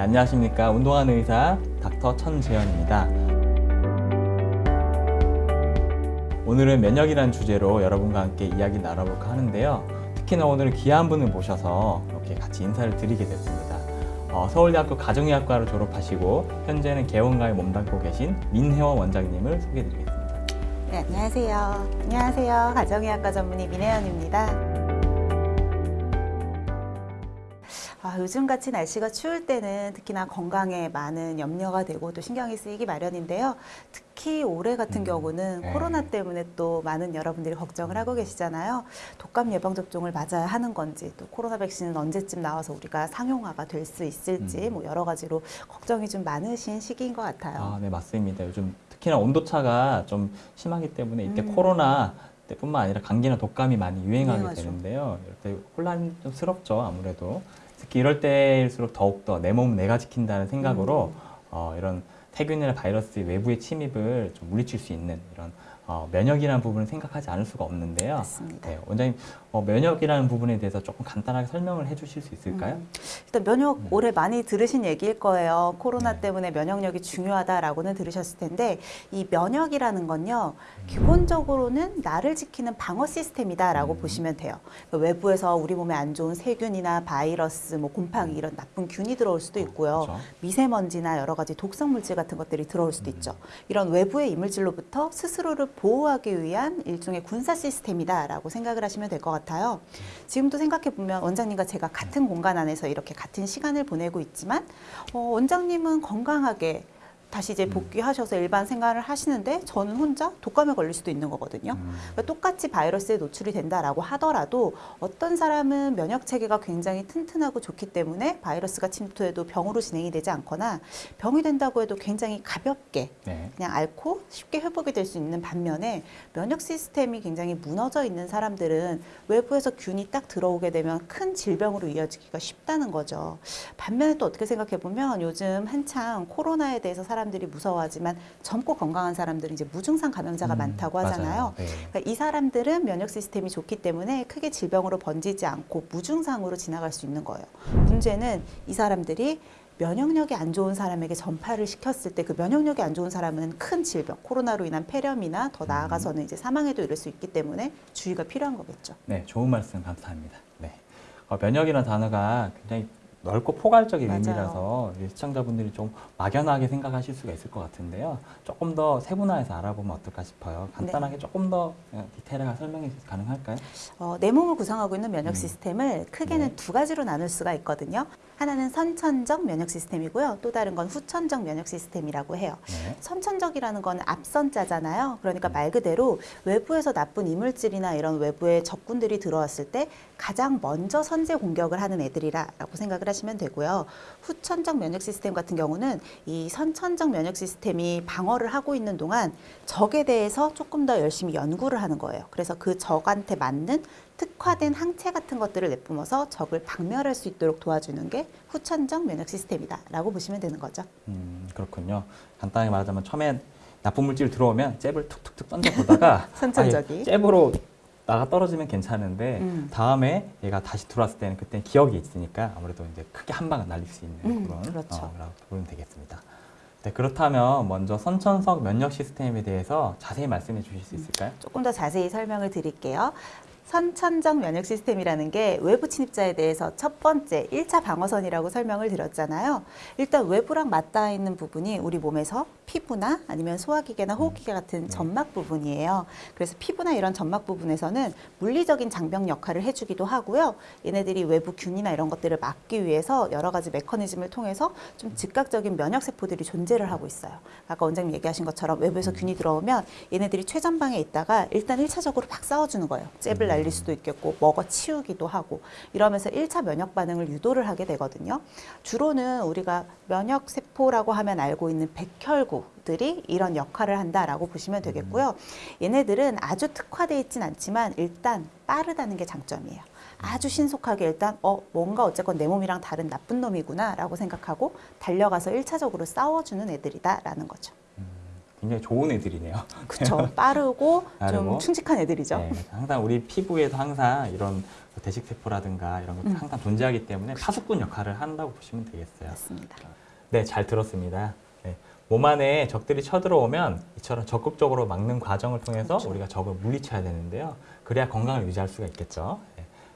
네, 안녕하십니까. 운동하는 의사 닥터 천재현입니다. 오늘은 면역이라는 주제로 여러분과 함께 이야기 나눠볼까 하는데요. 특히나 오늘 귀한 분을 모셔서 이렇게 같이 인사를 드리게 됐습니다. 어, 서울대학교 가정의학과를 졸업하시고 현재는 개원가에 몸담고 계신 민혜원 원장님을 소개해드리겠습니다. 네, 안녕하세요. 안녕하세요. 가정의학과 전문의 민혜연입니다. 아, 요즘같이 날씨가 추울 때는 특히나 건강에 많은 염려가 되고 또 신경이 쓰이기 마련인데요. 특히 올해 같은 음, 경우는 네. 코로나 때문에 또 많은 여러분들이 걱정을 하고 계시잖아요. 독감 예방 접종을 맞아야 하는 건지 또 코로나 백신은 언제쯤 나와서 우리가 상용화가 될 수 있을지 음. 뭐 여러 가지로 걱정이 좀 많으신 시기인 것 같아요. 아, 네, 맞습니다. 요즘 특히나 온도차가 좀 심하기 때문에 이때 음. 코로나 때뿐만 아니라 감기나 독감이 많이 유행하게 유행하죠. 되는데요. 이럴 때 혼란이 좀 스럽죠, 아무래도. 특히 이럴 때일수록 더욱더 내 몸 내가 지킨다는 생각으로 음. 어, 이런 세균이나 바이러스의 외부의 침입을 좀 물리칠 수 있는 이런 어, 면역이라는 부분을 생각하지 않을 수가 없는데요. 맞습니다. 네, 원장님 어, 면역이라는 부분에 대해서 조금 간단하게 설명을 해주실 수 있을까요? 음, 일단 면역 음. 올해 많이 들으신 얘기일 거예요. 코로나 네. 때문에 면역력이 중요하다라고는 들으셨을 텐데 이 면역이라는 건요 음. 기본적으로는 나를 지키는 방어 시스템이다라고 음. 보시면 돼요. 그러니까 외부에서 우리 몸에 안 좋은 세균이나 바이러스, 뭐 곰팡이 이런 나쁜 균이 들어올 수도 있고요. 그렇죠. 미세먼지나 여러 가지 독성 물질 같은 것들이 들어올 수도 음. 있죠. 이런 외부의 이물질로부터 스스로를 보호하기 위한 일종의 군사 시스템이다라고 생각을 하시면 될 것 같아요. 지금도 생각해 보면 원장님과 제가 같은 공간 안에서 이렇게 같은 시간을 보내고 있지만 어, 원장님은 건강하게 다시 이제 음. 복귀하셔서 일반 생활을 하시는데 저는 혼자 독감에 걸릴 수도 있는 거거든요. 음. 그러니까 똑같이 바이러스에 노출이 된다라고 하더라도 어떤 사람은 면역 체계가 굉장히 튼튼하고 좋기 때문에 바이러스가 침투해도 병으로 진행이 되지 않거나 병이 된다고 해도 굉장히 가볍게 네. 그냥 앓고 쉽게 회복이 될 수 있는 반면에 면역 시스템이 굉장히 무너져 있는 사람들은 외부에서 균이 딱 들어오게 되면 큰 질병으로 이어지기가 쉽다는 거죠. 반면에 또 어떻게 생각해 보면 요즘 한창 코로나에 대해서 사람 들이 무서워하지만 젊고 건강한 사람들은 이제 무증상 감염자가 음, 많다고. 하잖아요. 네. 그러니까 이 사람들은 면역 시스템이 좋기 때문에 크게 질병으로 번지지 않고 무증상으로 지나갈 수 있는 거예요. 문제는 이 사람들이 면역력이 안 좋은 사람에게 전파를 시켰을 때 그 면역력이 안 좋은 사람은 큰 질병, 코로나로 인한 폐렴이나 더 나아가서는 이제 사망에도 이를 수 있기 때문에 주의가 필요한 거겠죠. 네, 좋은 말씀 감사합니다. 네. 어, 면역이라는 단어가 굉장히 넓고 포괄적인 맞아요. 의미라서 시청자분들이 좀 막연하게 생각하실 수가 있을 것 같은데요. 조금 더 세분화해서 알아보면 어떨까 싶어요. 간단하게 조금 더 어, 디테일하게 설명이 가능할까요? 어, 내 몸을 구성하고 있는 면역 음. 시스템을 크게는 네. 두 가지로 나눌 수가 있거든요. 하나는 선천적 면역 시스템이고요. 또 다른 건 후천적 면역 시스템이라고 해요. 네. 선천적이라는 건 앞선자잖아요. 그러니까 음. 말 그대로 외부에서 나쁜 이물질이나 이런 외부의 적군들이 들어왔을 때 가장 먼저 선제 공격을 하는 애들이라고 생각을 하시면 되고요. 후천적 면역 시스템 같은 경우는 이 선천적 면역 시스템이 방어를 하고 있는 동안 적에 대해서 조금 더 열심히 연구를 하는 거예요. 그래서 그 적한테 맞는 특화된 항체 같은 것들을 내뿜어서 적을 박멸할 수 있도록 도와주는 게 후천적 면역 시스템이다 라고 보시면 되는 거죠. 음, 그렇군요. 간단하게 말하자면 처음에 나쁜 물질 들어오면 잽을 툭툭툭 던져보다가 선천적이. 잽으로 나가 떨어지면 괜찮은데 음. 다음에 얘가 다시 들어왔을 때는 그때 기억이 있으니까 아무래도 이제 크게 한 방을 날릴 수 있는 음, 그런 그렇죠. 어, 라고 보면 되겠습니다. 네, 그렇다면 먼저 선천성 면역 시스템에 대해서 자세히 말씀해 주실 수 있을까요? 조금 더 자세히 설명을 드릴게요. 선천적 면역 시스템이라는 게 외부 침입자에 대해서 첫 번째 일차 방어선이라고 설명을 드렸잖아요. 일단 외부랑 맞닿아 있는 부분이 우리 몸에서 피부나 아니면 소화기계나 호흡기계 같은 네. 점막 부분이에요. 그래서 피부나 이런 점막 부분에서는 물리적인 장벽 역할을 해주기도 하고요. 얘네들이 외부 균이나 이런 것들을 막기 위해서 여러 가지 메커니즘을 통해서 좀 즉각적인 면역 세포들이 존재를 하고 있어요. 아까 원장님 얘기하신 것처럼 외부에서 균이 들어오면 얘네들이 최전방에 있다가 일단 일차적으로막 싸워주는 거예요. 잽을 날릴 수도 있겠고 먹어 치우기도 하고 이러면서 일차 면역 반응을 유도를 하게 되거든요. 주로는 우리가 면역 세포라고 하면 알고 있는 백혈구들이 이런 역할을 한다라고 보시면 되겠고요. 얘네들은 아주 특화되어 있진 않지만 일단 빠르다는 게 장점이에요. 아주 신속하게 일단 어 뭔가 어쨌건 내 몸이랑 다른 나쁜 놈이구나 라고 생각하고 달려가서 일차적으로 싸워주는 애들이다 라는 거죠. 굉장히 좋은 애들이네요. 그렇죠. 빠르고. 좀 충직한 애들이죠. 네, 항상 우리 피부에도 항상 이런 대식세포라든가 이런 것도 음. 항상 존재하기 때문에 파수꾼 역할을 한다고 보시면 되겠어요. 맞습니다. 네, 잘 들었습니다. 네. 몸 안에 적들이 쳐들어오면 이처럼 적극적으로 막는 과정을 통해서 그렇죠. 우리가 적을 물리쳐야 되는데요. 그래야 건강을 유지할 수가 있겠죠.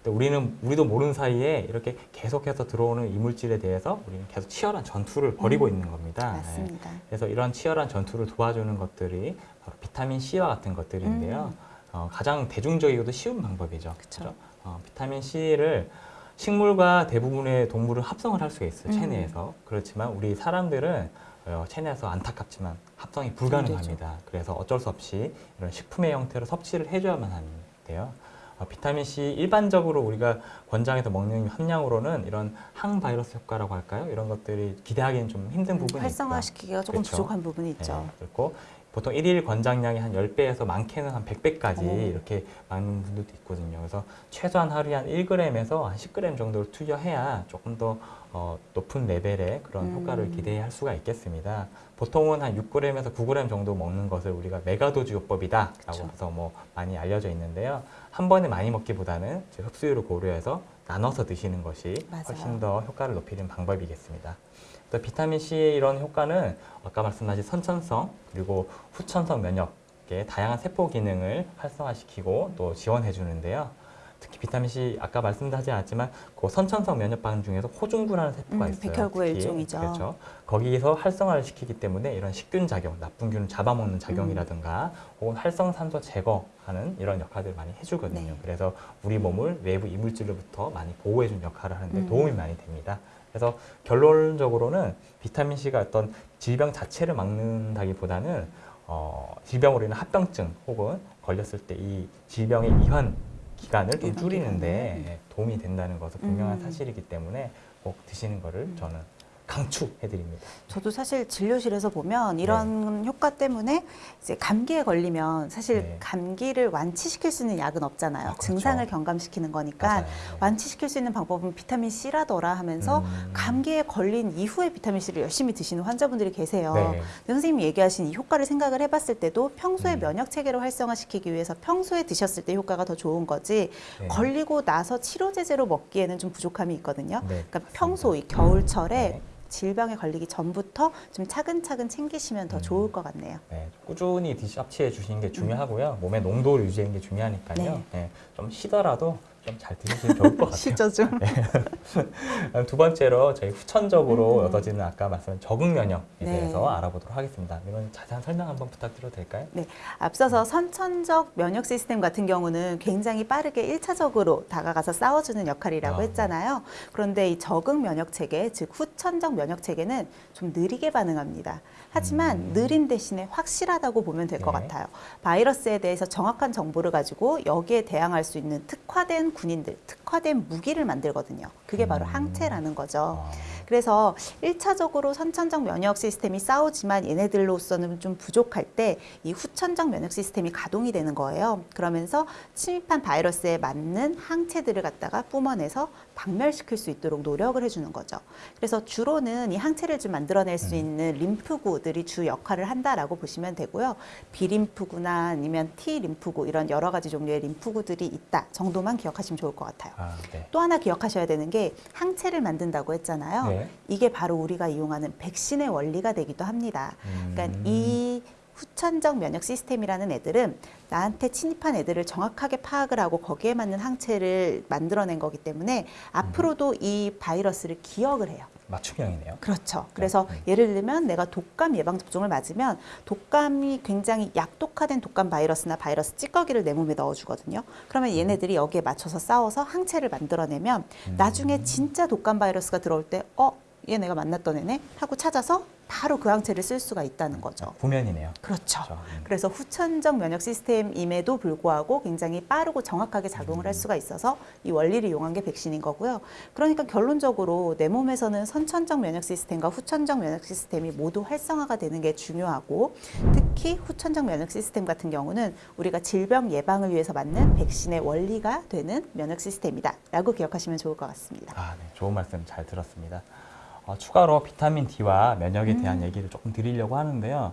네. 우리는 우리도 모르는 사이에 이렇게 계속해서 들어오는 이물질에 대해서 우리는 계속 치열한 전투를 벌이고 음, 있는 겁니다. 네. 맞습니다. 그래서 이런 치열한 전투를 도와주는 것들이 바로 비타민 C와 같은 것들인데요. 음. 어, 가장 대중적이고도 쉬운 방법이죠. 그쵸. 그죠? 어, 비타민 C를 식물과 대부분의 동물은 합성을 할 수가 있어요. 음. 체내에서. 그렇지만 우리 사람들은 어, 체내에서 안타깝지만 합성이 불가능합니다. 그래서 어쩔 수 없이 이런 식품의 형태로 섭취를 해줘야만 하는데요. 어, 비타민 C 일반적으로 우리가 권장해서 먹는 함량으로는 이런 항바이러스 효과라고 할까요? 이런 것들이 기대하기는 좀 힘든 부분이 있죠. 활성화시키기가 조금 그렇죠. 부족한 부분이 있죠. 네, 그렇고 보통 일일 권장량이 한 10배에서 많게는 한 100배까지 오. 이렇게 많은 분들도 있거든요. 그래서 최소한 하루에 한 1g에서 한 10g 정도를 투여해야 조금 더 어, 높은 레벨의 그런 음. 효과를 기대할 수가 있겠습니다. 보통은 한 6g에서 9g 정도 먹는 것을 우리가 메가도즈 요법이다 라고 그쵸. 해서 뭐 많이 알려져 있는데요. 한 번에 많이 먹기보다는 흡수율을 고려해서 나눠서 드시는 것이 맞아요. 훨씬 더 효과를 높이는 방법이겠습니다. 또 비타민 C의 이런 효과는 아까 말씀하신 선천성 그리고 후천성 면역의 다양한 세포 기능을 활성화시키고 또 지원해 주는데요. 특히 비타민 C 아까 말씀하지 않았지만 그 선천성 면역 반응 중에서 호중구라는 세포가 음, 있어요. 백혈구의 특히. 일종이죠. 그렇죠. 거기에서 활성화를 시키기 때문에 이런 식균 작용, 나쁜 균을 잡아먹는 작용이라든가 음. 혹은 활성산소 제거하는 이런 역할들을 많이 해주거든요. 네. 그래서 우리 몸을 외부 이물질로부터 많이 보호해주는 역할을 하는데 음. 도움이 많이 됩니다. 그래서 결론적으로는 비타민 C가 어떤 질병 자체를 막는다기보다는 어, 질병으로 인한 합병증 혹은 걸렸을 때 이 질병의 이환 기간을 좀 이환 줄이는데 기간을. 도움이 된다는 것은 분명한 음. 사실이기 때문에 꼭 드시는 것을 저는 강추해드립니다. 저도 사실 진료실에서 보면 이런 효과 때문에 이제 감기에 걸리면 사실 네. 감기를 완치시킬 수 있는 약은 없잖아요. 아, 그렇죠. 증상을 경감시키는 거니까 맞아요. 네. 완치시킬 수 있는 방법은 비타민 C라더라 하면서 음. 감기에 걸린 이후에 비타민 C를 열심히 드시는 환자분들이 계세요. 네. 근데 선생님이 얘기하신 이 효과를 생각을 해봤을 때도 평소에 음. 면역 체계를 활성화시키기 위해서 평소에 드셨을 때 효과가 더 좋은 거지 네. 걸리고 나서 치료제제로 먹기에는 좀 부족함이 있거든요. 네, 그러니까. 평소 이 겨울철에 네. 질병에 걸리기 전부터 좀 차근차근 챙기시면 더 음. 좋을 것 같네요. 네, 꾸준히 디- 섭취해 주시는 게 중요하고요. 몸의 농도를 유지하는 게 중요하니까요. 네. 네, 좀 쉬더라도 좀잘 드시면 좋을 것 같아요. 시죠 좀. 두 번째로 저희 후천적으로 음. 얻어지는 아까 말씀한 적응 면역에 네. 대해서 알아보도록 하겠습니다. 이건 자세한 설명 한번 부탁드려도 될까요? 네, 앞서서 선천적 면역 시스템 같은 경우는 굉장히 빠르게 일차적으로 다가가서 싸워주는 역할이라고 아, 네. 했잖아요. 그런데 이 적응 면역 체계, 즉 후천적 면역 체계는 좀 느리게 반응합니다. 하지만 음. 느린 대신에 확실하다고 보면 될것 네. 같아요. 바이러스에 대해서 정확한 정보를 가지고 여기에 대항할 수 있는 특화된 군인들, 특화된 무기를 만들거든요. 그게 바로 음. 항체라는 거죠. 아, 그래서 일차적으로 선천적 면역 시스템이 싸우지만 얘네들로서는 좀 부족할 때 이 후천적 면역 시스템이 가동이 되는 거예요. 그러면서 침입한 바이러스에 맞는 항체들을 갖다가 뿜어내서 박멸시킬 수 있도록 노력을 해주는 거죠. 그래서 주로는 이 항체를 좀 만들어낼 수 음. 있는 림프구 들이 주 역할을 한다라고 보시면 되고요. 비림프구나 아니면 T 림프구 이런 여러 가지 종류의 림프구들이 있다 정도만 기억하시면 좋을 것 같아요. 아, 네. 또 하나 기억하셔야 되는 게 항체를 만든다고 했잖아요. 네. 이게 바로 우리가 이용하는 백신의 원리가 되기도 합니다. 그러니까 음. 이 후천적 면역 시스템이라는 애들은 나한테 침입한 애들을 정확하게 파악을 하고 거기에 맞는 항체를 만들어낸 거기 때문에 앞으로도 이 바이러스를 기억을 해요. 맞춤형이네요. 그렇죠. 그래서 음. 예를 들면 내가 독감 예방 접종을 맞으면 독감이 굉장히 약독화된 독감 바이러스나 바이러스 찌꺼기를 내 몸에 넣어주거든요. 그러면 얘네들이 여기에 맞춰서 싸워서 항체를 만들어내면 음. 나중에 진짜 독감 바이러스가 들어올 때 어? 얘 내가 만났던 애네? 하고 찾아서 바로 그 항체를 쓸 수가 있다는 거죠. 구면이네요. 그렇죠. 그렇죠. 음. 그래서 후천적 면역 시스템임에도 불구하고 굉장히 빠르고 정확하게 작용을 할 수가 있어서 이 원리를 이용한 게 백신인 거고요. 그러니까 결론적으로 내 몸에서는 선천적 면역 시스템과 후천적 면역 시스템이 모두 활성화가 되는 게 중요하고 특히 후천적 면역 시스템 같은 경우는 우리가 질병 예방을 위해서 맞는 백신의 원리가 되는 면역 시스템이다 라고 기억하시면 좋을 것 같습니다. 아, 네. 좋은 말씀 잘 들었습니다. 어, 추가로 비타민 D와 면역에 음. 대한 얘기를 조금 드리려고 하는데요.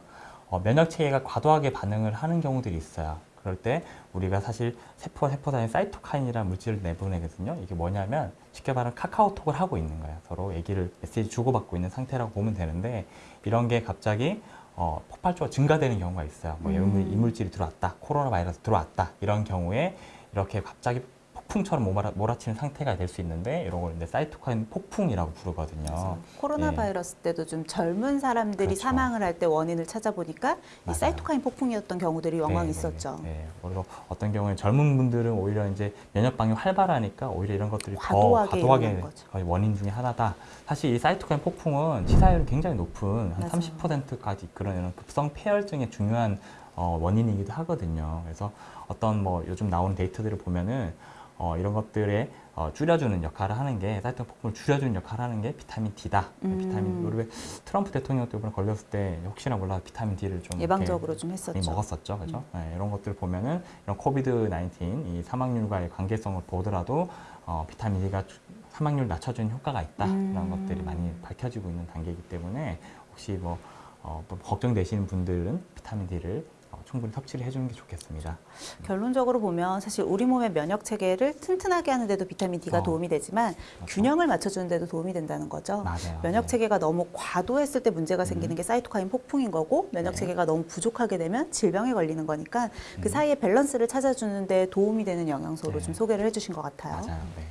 어, 면역 체계가 과도하게 반응을 하는 경우들이 있어요. 그럴 때 우리가 사실 세포 세포 사이에 사이토카인이라는 물질을 내보내거든요. 이게 뭐냐면 쉽게 말하면 카카오톡을 하고 있는 거야. 서로 얘기를 메시지 주고받고 있는 상태라고 보면 되는데 이런 게 갑자기 어, 폭발적으로 증가되는 경우가 있어요. 뭐 음. 이물질이 들어왔다, 코로나 바이러스 들어왔다 이런 경우에 이렇게 갑자기 폭풍처럼 몰아, 몰아치는 상태가 될 수 있는데 이런 걸 이제 사이토카인 폭풍이라고 부르거든요. 그래서 코로나 예. 바이러스 때도 좀 젊은 사람들이 그렇죠. 사망을 할 때 원인을 찾아보니까 이. 사이토카인 폭풍이었던 경우들이 영광 네, 있었죠. 네, 네. 그래서 어떤 경우에 젊은 분들은 오히려 이제 면역 방이 활발하니까 오히려 이런 것들이 과도하게 더 과도하게 원인 중에 하나다. 사실 이 사이토카인 폭풍은 치사율이 굉장히 높은 한 맞아요. 30%까지 이끌어내는 급성 폐혈증의 중요한 어, 원인이기도 하거든요. 그래서 어떤 뭐 요즘 나오는 데이터들을 보면은 어, 이런 것들에 어, 줄여주는 역할을 하는 게 사이토카인 폭풍을 줄여주는 역할을 하는 게 비타민 D다. 음. 비타민 우리 왜 트럼프 대통령 때 이번에 걸렸을 때 혹시나 몰라 비타민 D를 좀 예방적으로 좀 했었죠. 먹었었죠. 그죠? 네, 이런 것들 보면은 이런 코비드 19, 이 사망률과의 관계성을 보더라도 어, 비타민 D가 주- 사망률 낮춰주는 효과가 있다. 음. 이런 것들이 많이 밝혀지고 있는 단계이기 때문에 혹시 뭐, 어, 뭐 걱정되시는 분들은 비타민 D를 어, 충분히 섭취를 해주는 게 좋겠습니다. 결론적으로 보면 사실 우리 몸의 면역 체계를 튼튼하게 하는데도 비타민 D가 어. 도움이 되지만 그렇죠? 균형을 맞춰주는데도 도움이 된다는 거죠. 맞아요. 면역 네. 체계가 너무 과도했을 때 문제가 생기는 음. 게 사이토카인 폭풍인 거고 면역 네. 체계가 너무 부족하게 되면 질병에 걸리는 거니까 그 음. 사이에 밸런스를 찾아주는 데 도움이 되는 영양소로 네. 좀 소개를 해주신 것 같아요. 맞아요. 네.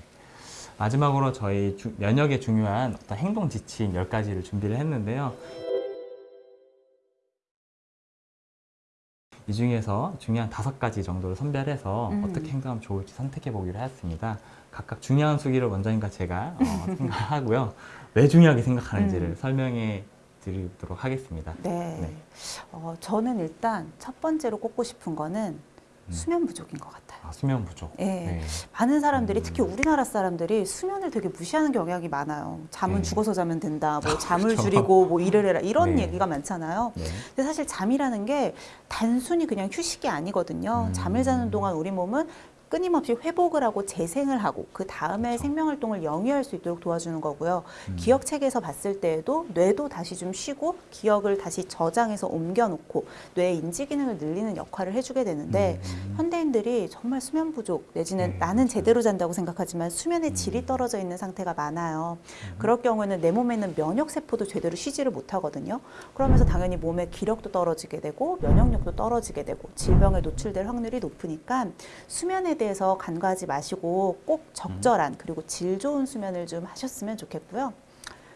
마지막으로 저희 주- 면역에 중요한 어떤 행동 지침 10가지를 준비를 했는데요. 이 중에서 중요한 다섯 가지 정도를 선별해서 음. 어떻게 행동하면 좋을지 선택해 보기로 했습니다. 각각 중요한 수기를 원장님과 제가 어, 생각하고요. 왜 중요하게 생각하는지를 음. 설명해 드리도록 하겠습니다. 네. 네. 어, 저는 일단 첫 번째로 꼽고 싶은 거는 음. 수면 부족인 것 같아요. 아, 수면 부족. 예. 많은 사람들이 음. 특히 우리나라 사람들이 수면을 되게 무시하는 경향이 많아요. 잠은 네. 죽어서 자면 된다. 뭐 잠을 그렇죠. 줄이고 뭐 일을 해라. 이런 네. 얘기가 많잖아요. 네. 근데 사실 잠이라는 게 단순히 그냥 휴식이 아니거든요. 음. 잠을 자는 동안 우리 몸은 끊임없이 회복을 하고 재생을 하고 그 다음에 그렇죠. 생명 활동을 영위할 수 있도록 도와주는 거고요. 음. 기억 체계에서 봤을 때에도 뇌도 다시 좀 쉬고 기억을 다시 저장해서 옮겨놓고 뇌의 인지 기능을 늘리는 역할을 해주게 되는데 음. 현대인들이 정말 수면 부족 내지는 네, 나는 맞아요. 제대로 잔다고 생각하지만 수면의 질이 음. 떨어져 있는 상태가 많아요. 음. 그럴 경우에는 내 몸에 있는 면역 세포도 제대로 쉬지를 못하거든요. 그러면서 당연히 몸의 기력도 떨어지게 되고 면역력도 떨어지게 되고 질병에 노출될 확률이 높으니까 수면에 대해서 간과하지 마시고 꼭 적절한 그리고 질 좋은 수면을 좀 하셨으면 좋겠고요.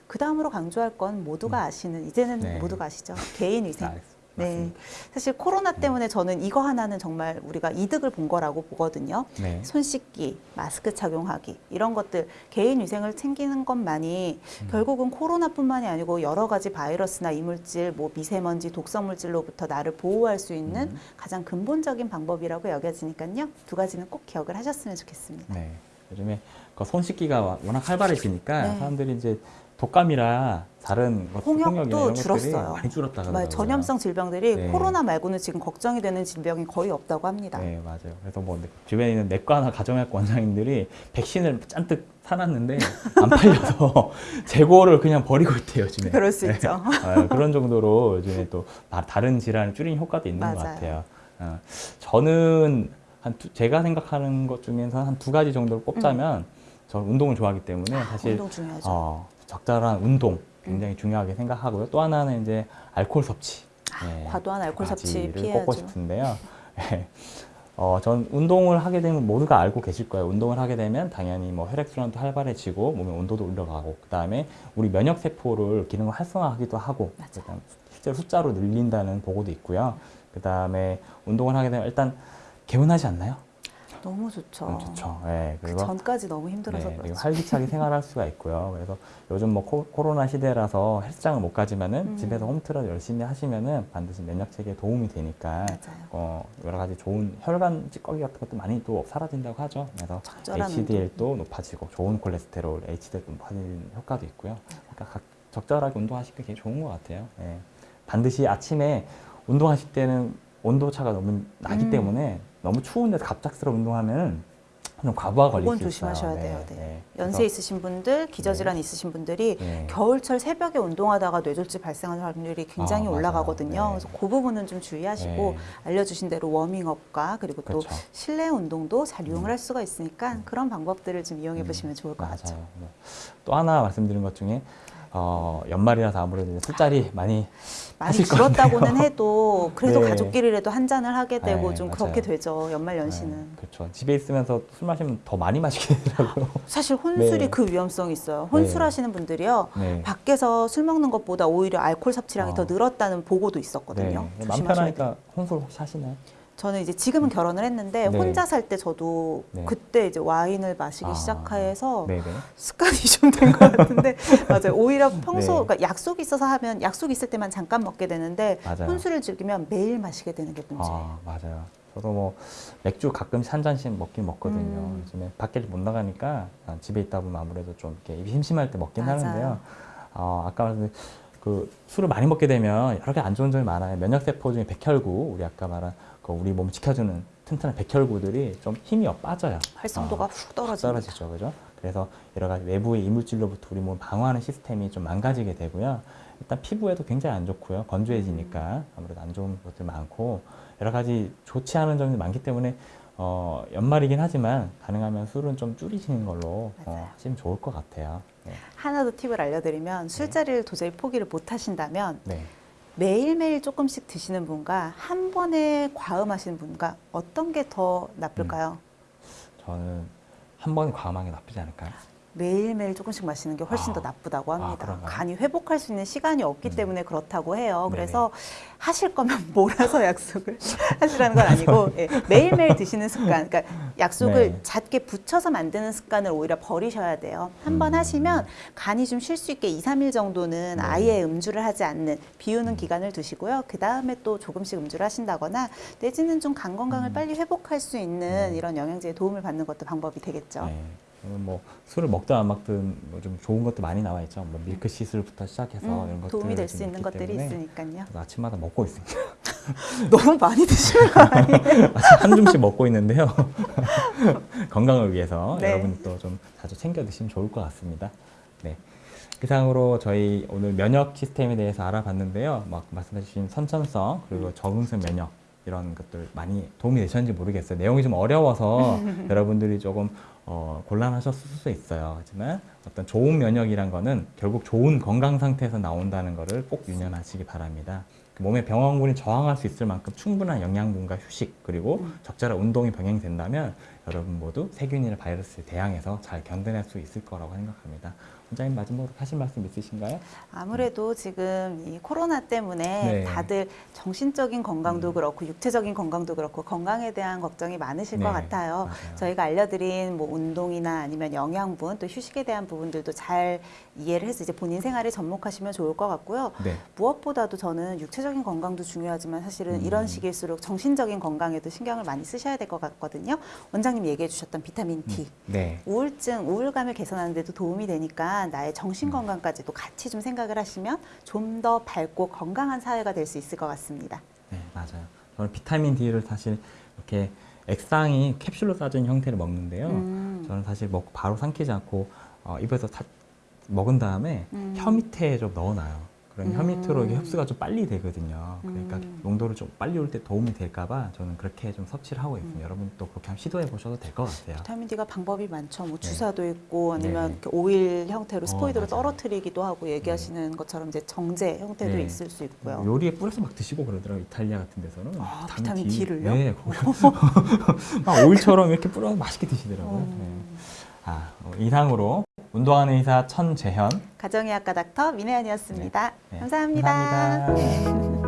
그 다음으로 강조할 건 모두가 아시는 이제는 네. 모두가 아시죠 개인 위생. 아, 네. 사실 코로나 때문에 저는 이거 하나는 정말 우리가 이득을 본 거라고 보거든요. 네. 손 씻기, 마스크 착용하기 이런 것들 개인 위생을 챙기는 것만이 음. 결국은 코로나뿐만이 아니고 여러 가지 바이러스나 이물질, 뭐 미세먼지, 독성 물질로부터 나를 보호할 수 있는 음. 가장 근본적인 방법이라고 여겨지니까요. 두 가지는 꼭 기억을 하셨으면 좋겠습니다. 네. 요즘에 그 손 씻기가 와- 워낙 활발해지니까 네. 사람들이 이제 독감이라 다른 것, 홍역도 줄었어요. 많이 줄었다 정말 그러더라고요. 전염성 질병들이 네. 코로나 말고는 지금 걱정이 되는 질병이 거의 없다고 합니다. 네, 맞아요. 그래서 뭐 주변에 있는 내과나 가정의학과 원장님들이 백신을 잔뜩 사놨는데 안 팔려서 재고를 그냥 버리고 있대요, 요즘에. 그럴 수 네. 있죠. 아, 그런 정도로 요즘에 또 다- 다른 질환을 줄이는 효과도 있는 것 맞아요. 같아요. 어, 저는 한 두- 제가 생각하는 것 중에서 한 두 가지 정도를 꼽자면 저는 운동을 좋아하기 때문에 사실 운동 중요하죠. 어, 적절한 운동 굉장히 중요하게 생각하고요. 또 하나는 이제 알코올 섭취. 예, 과도한 알코올 섭취 피해야죠. 꼽고 싶은데요. 예. 어, 전 운동을 하게 되면 모두가 알고 계실 거예요. 운동을 하게 되면 당연히 뭐 혈액순환도 활발해지고 몸의 온도도 올라가고 그 다음에 우리 면역 세포를 기능을 활성화하기도 하고 맞아. 그다음 실제로 숫자로 늘린다는 보고도 있고요. 그 다음에 운동을 하게 되면 일단 개운하지 않나요? 너무 좋죠. 음, 좋죠. 예. 그 전까지 너무 힘들어서 네, 그렇죠. 활기차게 생활할 수가 있고요. 그래서 요즘 뭐 코, 코로나 시대라서 헬스장을 못 가지만은 음. 집에서 홈트를 열심히 하시면은 반드시 면역 체계에 도움이 되니까 맞아요. 어, 여러 가지 좋은 혈관 찌꺼기 같은 것도 많이 또 사라진다고 하죠. 그래서 HDL도 높아지고 좋은 콜레스테롤, HDL도 높아지는 효과도 있고요. 그러니까 각 적절하게 운동하시는 게 좋은 것 같아요. 예. 반드시 아침에 운동하실 때는 온도 차가 너무 나기 음. 때문에 너무 추운 데서 갑작스러운 운동하면 좀 과부하 걸릴 수 있어요. 조심하셔야 돼요. 네. 연세 그래서- 있으신 분들, 기저질환 있으신 분들이 네. 겨울철 새벽에 운동하다가 뇌졸중 발생하는 확률이 굉장히 아. 올라가거든요. 네. 그래서 그 부분은 좀 주의하시고 네. 알려주신 대로 워밍업과 그리고 또 그렇죠. 음. 실내 운동도 잘 이용을 할 수가 있으니까 그런 방법들을 좀 이용해 음, 보시면 좋을 것. 맞아요. 네. 또 하나 말씀드린 것 중에 어, 연말이라서 아무래도 술자리 많이 많이 줄었다고는. 해도 그래도 네. 가족끼리라도 한 잔을 하게 되고 네, 좀 맞아요. 그렇게 되죠. 연말 연시는. 네, 그렇죠. 집에 있으면서 술 마시면 더 많이 마시게 되더라고요. 사실 혼술이 네. 그 위험성이 있어요. 혼술하시는 분들이요. 네. 밖에서 술 먹는 것보다 오히려 알코올 섭취량이 어. 더 늘었다는 보고도 있었거든요. 네. 돼요. 편하니까 혼술 혹시 하시나요? 저는 이제 지금은 결혼을 했는데 네. 혼자 살 때 저도 네. 그때 이제 와인을 마시기 아. 시작해서 네네. 습관이 좀 된 것 같은데 맞아요. 오히려 평소 네. 그러니까 약속이 있어서 하면 약속 있을 때만 잠깐 먹게 되는데 맞아요. 혼술을 즐기면 매일 마시게 되는 게 문제예요. 아 맞아요. 저도 뭐 맥주 가끔씩 한 잔씩 먹긴 먹거든요. 음. 요즘에 밖에 못 나가니까 아, 집에 있다 보면 아무래도 좀 이렇게 입이 심심할 때 먹긴 맞아요. 하는데요. 어, 아까 말한 그 술을 많이 먹게 되면 여러 개 안 좋은 점이 많아요. 면역 세포 중에 백혈구, 우리 아까 말한 그 우리 몸을 지켜주는 튼튼한 백혈구들이 좀 힘이 빠져요. 활성도가 어, 훅 떨어집니다. 떨어지죠, 그죠? 그래서 여러 가지 외부의 이물질로부터 우리 몸을 방어하는 시스템이 좀 망가지게 되고요. 일단 피부에도 굉장히 안 좋고요. 건조해지니까 아무래도 안 좋은 것들 많고 여러 가지 좋지 않은 점이 많기 때문에 어, 연말이긴 하지만 가능하면 술은 좀 줄이시는 걸로. 어, 하시면 좋을 것 같아요. 네. 하나 더 팁을 알려드리면 술자리를 도저히 포기를 못 하신다면 네. 매일매일 조금씩 드시는 분과 한 번에 과음하시는 분과 어떤 게 더 나쁠까요? 저는 한 번에 과음하는 게 나쁘지 않을까요? 매일매일 조금씩 마시는 게 훨씬 아. 더 나쁘다고 아, 합니다. 그런가요? 간이 회복할 수 있는 시간이 없기 음. 때문에 그렇다고 해요. 네네. 그래서 하실 거면 몰아서 약속을 하시라는 건 아니고 예, 매일매일 드시는 습관, 그러니까 약속을 네. 잦게 붙여서 만드는 습관을 오히려 버리셔야 돼요. 한번 음. 하시면 간이 좀 쉴 수 있게 2, 3일 정도는 네. 아예 음주를 하지 않는 비우는 기간을 두시고요. 그 다음에 또 조금씩 음주를 하신다거나 내지는 좀 간 건강을 음. 빨리 회복할 수 있는 네. 이런 영양제의 도움을 받는 것도 방법이 되겠죠. 네. 뭐 술을 먹든 안 먹든 뭐 좀 좋은 것도 많이 나와 있죠. 뭐 밀크 시슬부터 시작해서 음, 이런 것들 도움이 될 수 있는 것들이 있으니까요. 아침마다 먹고 있습니다. 너무 많이 드시는 거 아니에요? 한 줌씩 먹고 있는데요. 건강을 위해서 네. 여러분도 좀 자주 챙겨 드시면 좋을 것 같습니다. 네. 이상으로 저희 오늘 면역 시스템에 대해서 알아봤는데요. 막 말씀해 주신 선천성 그리고 적응성 면역 이런 것들 많이 도움이 되셨는지 모르겠어요. 내용이 좀 어려워서 여러분들이 조금 어, 곤란하셨을 수 있어요. 하지만 어떤 좋은 면역이란 거는 결국 좋은 건강 상태에서 나온다는 것을 꼭 유념하시기 바랍니다. 그 몸의 병원군이 저항할 수 있을 만큼 충분한 영양분과 휴식 그리고 음. 적절한 운동이 병행된다면 여러분 모두 세균이나 바이러스에 대항해서 잘 견뎌낼 수 있을 거라고 생각합니다. 원장님 마지막으로 하실 말씀 있으신가요? 아무래도 지금 이 코로나 때문에 네. 다들 정신적인 건강도 음. 그렇고 육체적인 건강도 그렇고 건강에 대한 걱정이 많으실 것 네, 같아요. 맞아요. 저희가 알려드린 뭐 운동이나 아니면 영양분 또 휴식에 대한 부분들도 잘 이해를 해서 이제 본인 생활에 접목하시면 좋을 것 같고요. 네. 무엇보다도 저는 육체적인 건강도 중요하지만 사실은 음. 이런 시기일수록 정신적인 건강에도 신경을 많이 쓰셔야 될 것 같거든요. 원장님 얘기해 주셨던 비타민 D. 네. 우울증, 우울감을 개선하는 데도 도움이 되니까 나의 음. 정신 건강까지도 같이 좀 생각을 하시면 좀 더 밝고 건강한 사회가 될 수 있을 것 같습니다. 네, 맞아요. 저는 비타민 D를 사실 이렇게 액상이 캡슐로 싸진 형태를 먹는데요. 음. 저는 사실 먹고 바로 삼키지 않고 어, 입에서 다 먹은 다음에 음. 혀 밑에 좀 넣어놔요. 그럼 혀 음. 밑으로 이게 흡수가 좀 빨리 되거든요. 그러니까 음. 농도를 좀 빨리 올 때 도움이 될까봐 저는 그렇게 좀 섭취를 하고 있습니다. 음. 여러분 또 그렇게 한번 시도해 보셔도 될 것 같아요. 비타민 D가 방법이 많죠. 뭐 네. 주사도 있고 아니면 네. 오일 형태로 스포이드로 맞아요. 떨어뜨리기도 하고 얘기하시는 것처럼 이제 정제 형태도 네. 있을 수 있고요. 요리에 뿌려서 막 드시고 그러더라고요. 이탈리아 같은 데서는 아, 비타민 D를요? 네, 거기서 막 오일처럼 이렇게 뿌려서 맛있게 드시더라고요. 음. 네. 아, 어, 이상으로 운동하는 의사 천재현 가정의학과 닥터 민혜연이었습니다. 네. 감사합니다. 감사합니다.